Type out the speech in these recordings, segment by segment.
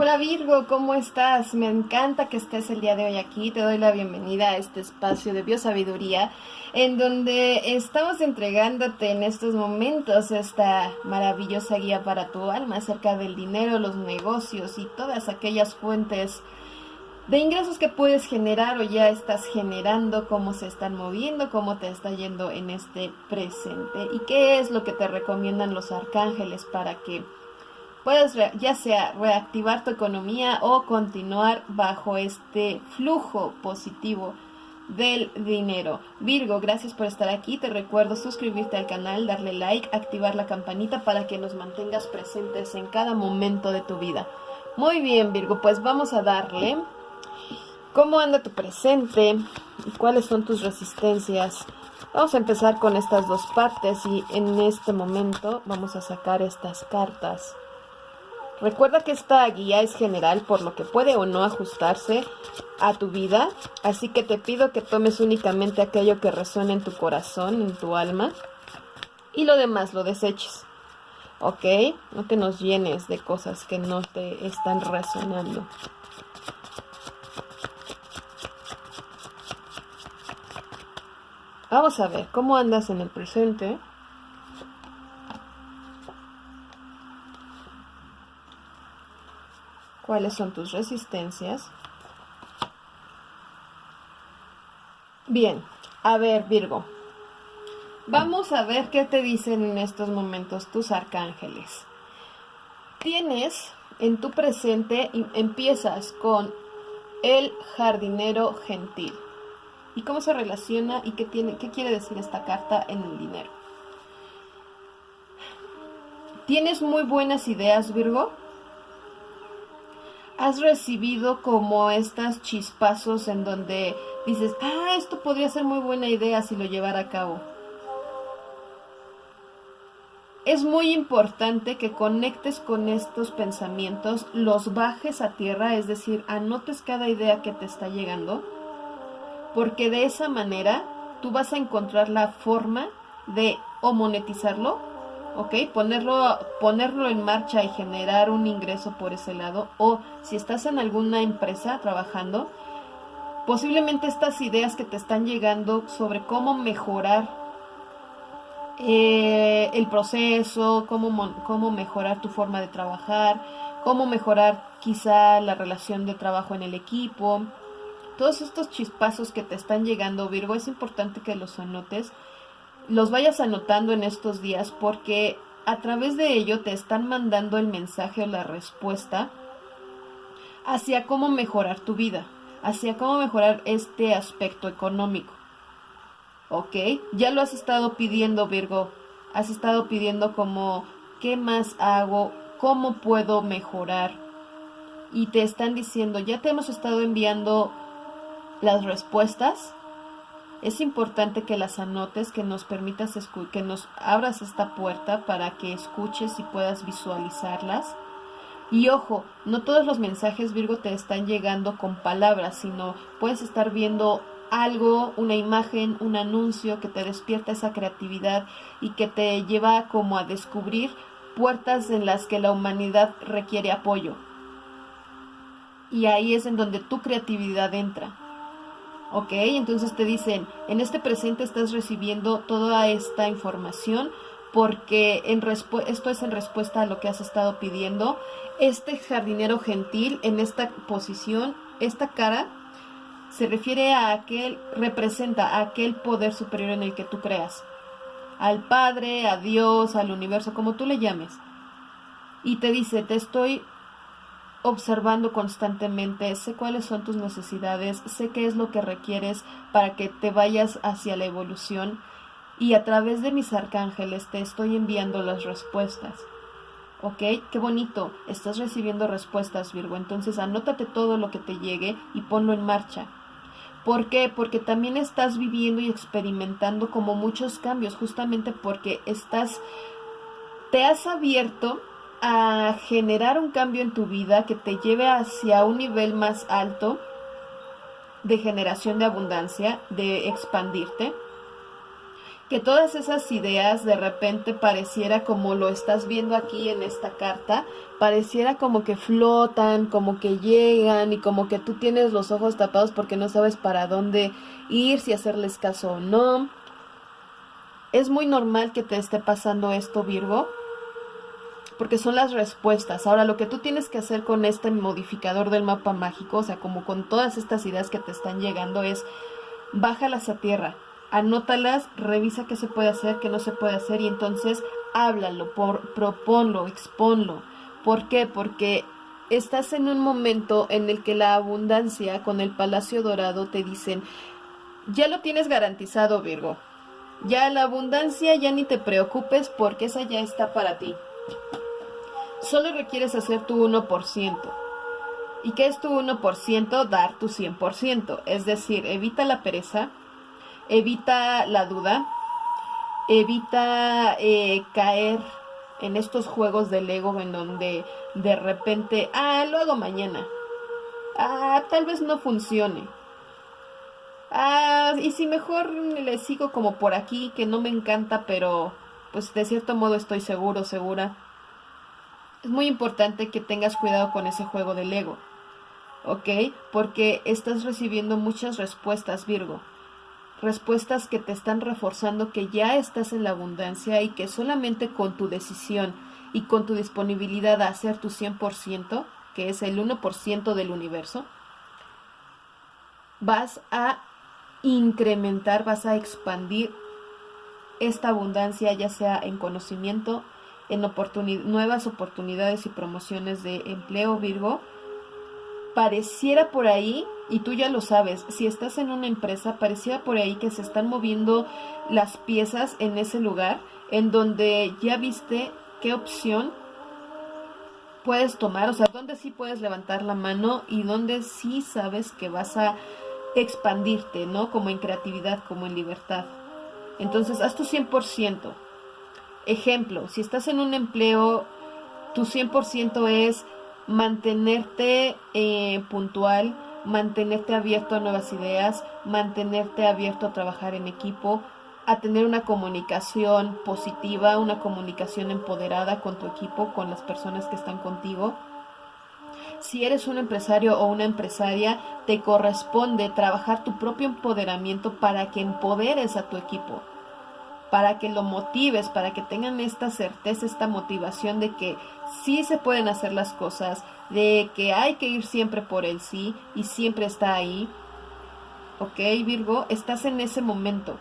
Hola Virgo, ¿cómo estás? Me encanta que estés el día de hoy aquí. Te doy la bienvenida a este espacio de biosabiduría en donde estamos entregándote en estos momentos esta maravillosa guía para tu alma acerca del dinero, los negocios y todas aquellas fuentes de ingresos que puedes generar o ya estás generando, cómo se están moviendo, cómo te está yendo en este presente y qué es lo que te recomiendan los arcángeles para que puedes ya sea reactivar tu economía o continuar bajo este flujo positivo del dinero. Virgo, gracias por estar aquí. Te recuerdo suscribirte al canal, darle like, activar la campanita para que nos mantengas presentes en cada momento de tu vida. Muy bien, Virgo, pues vamos a darle. ¿Cómo anda tu presente? ¿Cuáles son tus resistencias? Vamos a empezar con estas dos partes y en este momento vamos a sacar estas cartas. Recuerda que esta guía es general por lo que puede o no ajustarse a tu vida, así que te pido que tomes únicamente aquello que resuene en tu corazón, en tu alma, y lo demás lo deseches. ¿Ok? No te nos llenes de cosas que no te están resonando. Vamos a ver, ¿cómo andas en el presente? Cuáles son tus resistencias. Bien, a ver Virgo, vamos a ver qué te dicen en estos momentos tus arcángeles. Tienes en tu presente, empiezas con el jardinero gentil. ¿Y cómo se relaciona y qué, tiene, qué quiere decir esta carta en el dinero? ¿Tienes muy buenas ideas, Virgo? Has recibido como estas chispazos en donde dices, ah, esto podría ser muy buena idea si lo llevara a cabo. Es muy importante que conectes con estos pensamientos, los bajes a tierra, es decir, anotes cada idea que te está llegando, porque de esa manera tú vas a encontrar la forma de o monetizarlo ¿ok? Ponerlo, ponerlo en marcha y generar un ingreso por ese lado. O si estás en alguna empresa trabajando, posiblemente estas ideas que te están llegando sobre cómo mejorar eh, el proceso, cómo, cómo mejorar tu forma de trabajar, cómo mejorar quizá la relación de trabajo en el equipo. Todos estos chispazos que te están llegando, Virgo, es importante que los anotes los vayas anotando en estos días porque a través de ello te están mandando el mensaje o la respuesta hacia cómo mejorar tu vida, hacia cómo mejorar este aspecto económico. ¿Ok? Ya lo has estado pidiendo, Virgo. Has estado pidiendo como, ¿qué más hago? ¿Cómo puedo mejorar? Y te están diciendo, ya te hemos estado enviando las respuestas es importante que las anotes, que nos permitas, que nos abras esta puerta para que escuches y puedas visualizarlas. Y ojo, no todos los mensajes Virgo te están llegando con palabras, sino puedes estar viendo algo, una imagen, un anuncio que te despierta esa creatividad y que te lleva como a descubrir puertas en las que la humanidad requiere apoyo. Y ahí es en donde tu creatividad entra. ¿Ok? Entonces te dicen, en este presente estás recibiendo toda esta información porque en esto es en respuesta a lo que has estado pidiendo. Este jardinero gentil en esta posición, esta cara, se refiere a aquel, representa a aquel poder superior en el que tú creas. Al Padre, a Dios, al universo, como tú le llames. Y te dice, te estoy observando constantemente, sé cuáles son tus necesidades, sé qué es lo que requieres para que te vayas hacia la evolución y a través de mis arcángeles te estoy enviando las respuestas. ¿Ok? Qué bonito, estás recibiendo respuestas, Virgo. Entonces anótate todo lo que te llegue y ponlo en marcha. ¿Por qué? Porque también estás viviendo y experimentando como muchos cambios, justamente porque estás, te has abierto a generar un cambio en tu vida que te lleve hacia un nivel más alto de generación de abundancia, de expandirte. que todas esas ideas de repente pareciera como lo estás viendo aquí en esta carta, pareciera como que flotan, como que llegan y como que tú tienes los ojos tapados porque no sabes para dónde ir, si hacerles caso o no. Es muy normal que te esté pasando esto, Virgo, porque son las respuestas. Ahora, lo que tú tienes que hacer con este modificador del mapa mágico, o sea, como con todas estas ideas que te están llegando, es bájalas a tierra anótalas, revisa qué se puede hacer, qué no se puede hacer y entonces háblalo, proponlo, exponlo. ¿Por qué? Porque estás en un momento en el que la abundancia con el Palacio Dorado te dicen, ya lo tienes garantizado Virgo, ya la abundancia ya ni te preocupes porque esa ya está para ti. Solo requieres hacer tu 1%. ¿Y qué es tu 1%? Dar tu 100%. Es decir, evita la pereza, evita la duda, evita eh, caer en estos juegos del ego en donde de repente, ah, lo hago mañana, ah, tal vez no funcione, ah, y si mejor le sigo como por aquí, que no me encanta, pero pues de cierto modo estoy seguro, segura. Es muy importante que tengas cuidado con ese juego del ego, ¿ok? Porque estás recibiendo muchas respuestas, Virgo respuestas que te están reforzando que ya estás en la abundancia y que solamente con tu decisión y con tu disponibilidad a hacer tu 100%, que es el 1% del universo, vas a incrementar, vas a expandir esta abundancia, ya sea en conocimiento, en nuevas oportunidades y promociones de empleo, Virgo, pareciera por ahí, y tú ya lo sabes, si estás en una empresa, pareciera por ahí que se están moviendo las piezas en ese lugar, en donde ya viste qué opción puedes tomar, o sea, dónde sí puedes levantar la mano y dónde sí sabes que vas a expandirte, ¿no? Como en creatividad, como en libertad. Entonces, haz tu 100%. Ejemplo, si estás en un empleo, tu 100% es mantenerte eh, puntual, mantenerte abierto a nuevas ideas, mantenerte abierto a trabajar en equipo, a tener una comunicación positiva, una comunicación empoderada con tu equipo, con las personas que están contigo. Si eres un empresario o una empresaria, te corresponde trabajar tu propio empoderamiento para que empoderes a tu equipo para que lo motives, para que tengan esta certeza, esta motivación de que sí se pueden hacer las cosas, de que hay que ir siempre por el sí y siempre está ahí. ¿Ok, Virgo? Estás en ese momento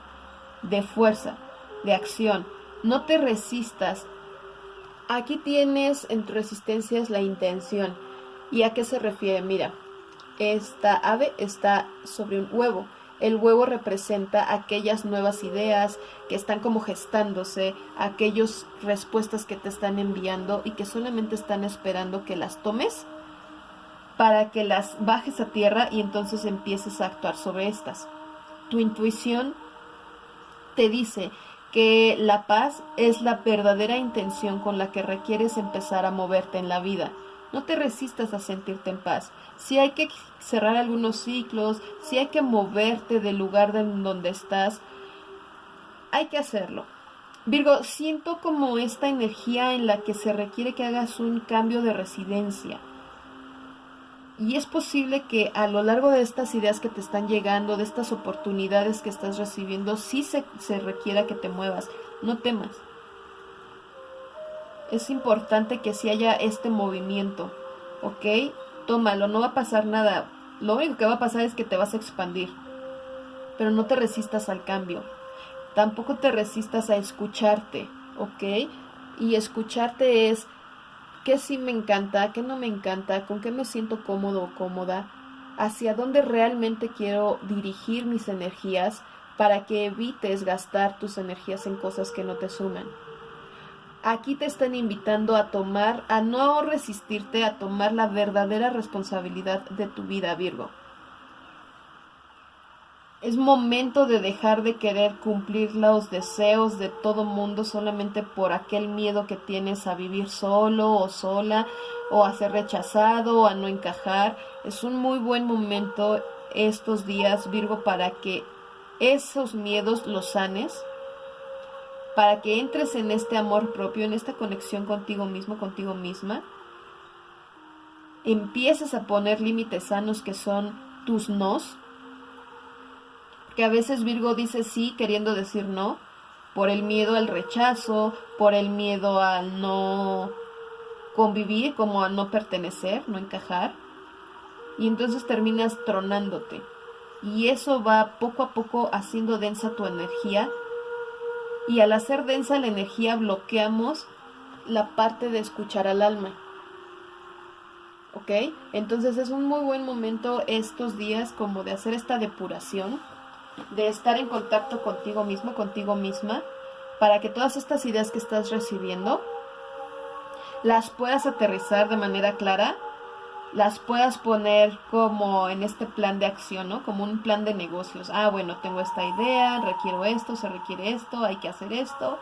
de fuerza, de acción. No te resistas. Aquí tienes en tu resistencia la intención. ¿Y a qué se refiere? Mira, esta ave está sobre un huevo el huevo representa aquellas nuevas ideas que están como gestándose, aquellas respuestas que te están enviando y que solamente están esperando que las tomes para que las bajes a tierra y entonces empieces a actuar sobre estas. Tu intuición te dice que la paz es la verdadera intención con la que requieres empezar a moverte en la vida. No te resistas a sentirte en paz. Si hay que cerrar algunos ciclos, si hay que moverte del lugar donde estás, hay que hacerlo. Virgo, siento como esta energía en la que se requiere que hagas un cambio de residencia. Y es posible que a lo largo de estas ideas que te están llegando, de estas oportunidades que estás recibiendo, sí se, se requiera que te muevas. No temas es importante que si haya este movimiento, ¿ok? Tómalo, no va a pasar nada. Lo único que va a pasar es que te vas a expandir. Pero no te resistas al cambio. Tampoco te resistas a escucharte, ¿ok? Y escucharte es qué sí me encanta, qué no me encanta, con qué me siento cómodo o cómoda, hacia dónde realmente quiero dirigir mis energías para que evites gastar tus energías en cosas que no te suman aquí te están invitando a tomar, a no resistirte, a tomar la verdadera responsabilidad de tu vida, Virgo. Es momento de dejar de querer cumplir los deseos de todo mundo solamente por aquel miedo que tienes a vivir solo o sola o a ser rechazado o a no encajar. Es un muy buen momento estos días, Virgo, para que esos miedos los sanes para que entres en este amor propio, en esta conexión contigo mismo, contigo misma, empieces a poner límites sanos que son tus nos, que a veces Virgo dice sí queriendo decir no, por el miedo al rechazo, por el miedo al no convivir, como a no pertenecer, no encajar, y entonces terminas tronándote. Y eso va poco a poco haciendo densa tu energía y al hacer densa la energía bloqueamos la parte de escuchar al alma. ¿Ok? Entonces es un muy buen momento estos días como de hacer esta depuración, de estar en contacto contigo mismo, contigo misma, para que todas estas ideas que estás recibiendo las puedas aterrizar de manera clara las puedas poner como en este plan de acción, ¿no? Como un plan de negocios. Ah, bueno, tengo esta idea, requiero esto, se requiere esto, hay que hacer esto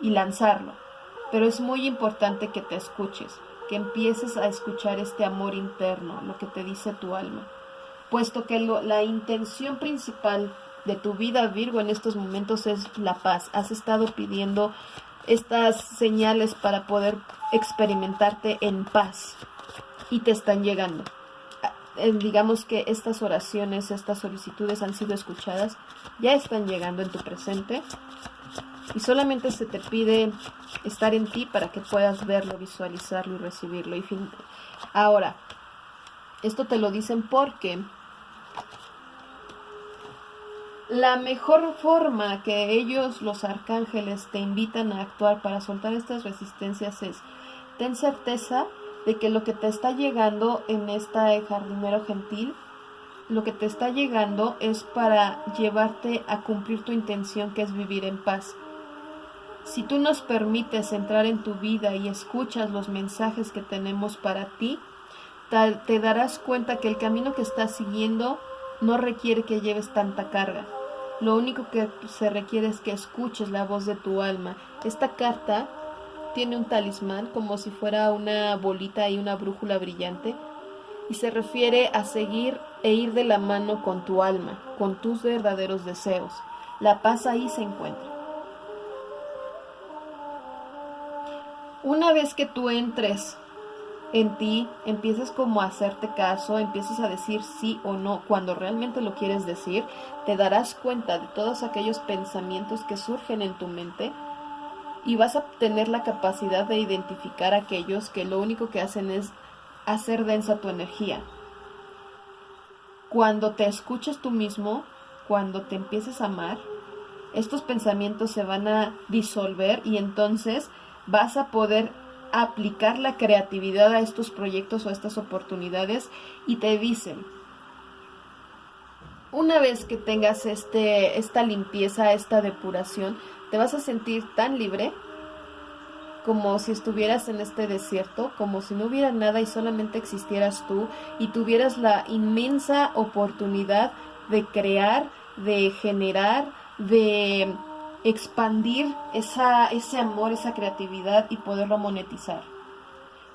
y lanzarlo. Pero es muy importante que te escuches, que empieces a escuchar este amor interno, lo que te dice tu alma. Puesto que la intención principal de tu vida, Virgo, en estos momentos es la paz. Has estado pidiendo estas señales para poder experimentarte en paz y te están llegando. Ah, eh, digamos que estas oraciones, estas solicitudes han sido escuchadas, ya están llegando en tu presente y solamente se te pide estar en ti para que puedas verlo, visualizarlo y recibirlo. Y fin... Ahora, esto te lo dicen porque la mejor forma que ellos, los arcángeles, te invitan a actuar para soltar estas resistencias es, ten certeza de que lo que te está llegando en esta jardinero gentil, lo que te está llegando es para llevarte a cumplir tu intención que es vivir en paz. Si tú nos permites entrar en tu vida y escuchas los mensajes que tenemos para ti, te darás cuenta que el camino que estás siguiendo no requiere que lleves tanta carga. Lo único que se requiere es que escuches la voz de tu alma. Esta carta tiene un talismán como si fuera una bolita y una brújula brillante y se refiere a seguir e ir de la mano con tu alma, con tus verdaderos deseos. La paz ahí se encuentra. Una vez que tú entres en ti, empiezas como a hacerte caso, empiezas a decir sí o no cuando realmente lo quieres decir, te darás cuenta de todos aquellos pensamientos que surgen en tu mente y vas a tener la capacidad de identificar aquellos que lo único que hacen es hacer densa tu energía. Cuando te escuches tú mismo, cuando te empieces a amar, estos pensamientos se van a disolver y entonces vas a poder aplicar la creatividad a estos proyectos o a estas oportunidades y te dicen, una vez que tengas este, esta limpieza, esta depuración, te vas a sentir tan libre como si estuvieras en este desierto, como si no hubiera nada y solamente existieras tú y tuvieras la inmensa oportunidad de crear, de generar, de expandir esa, ese amor, esa creatividad y poderlo monetizar.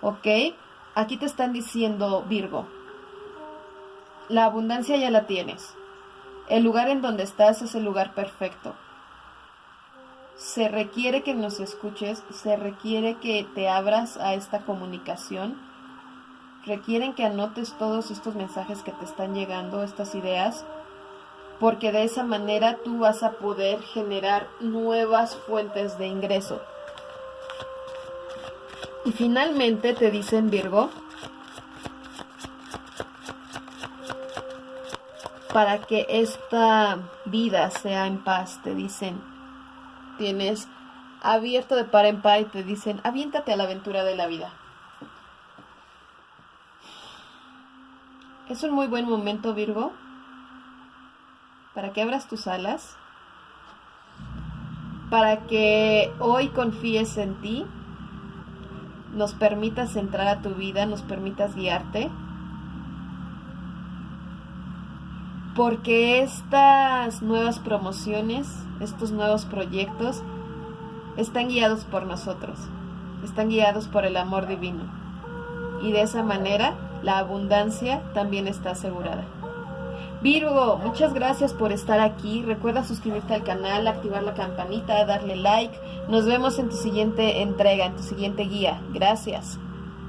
¿Ok? Aquí te están diciendo, Virgo, la abundancia ya la tienes. El lugar en donde estás es el lugar perfecto se requiere que nos escuches, se requiere que te abras a esta comunicación, requieren que anotes todos estos mensajes que te están llegando, estas ideas, porque de esa manera tú vas a poder generar nuevas fuentes de ingreso. Y finalmente te dicen Virgo, para que esta vida sea en paz, te dicen, tienes abierto de par en par y te dicen, aviéntate a la aventura de la vida. Es un muy buen momento, Virgo, para que abras tus alas, para que hoy confíes en ti, nos permitas entrar a tu vida, nos permitas guiarte porque estas nuevas promociones, estos nuevos proyectos, están guiados por nosotros, están guiados por el amor divino. Y de esa manera la abundancia también está asegurada. Virgo, muchas gracias por estar aquí. Recuerda suscribirte al canal, activar la campanita, darle like. Nos vemos en tu siguiente entrega, en tu siguiente guía. Gracias.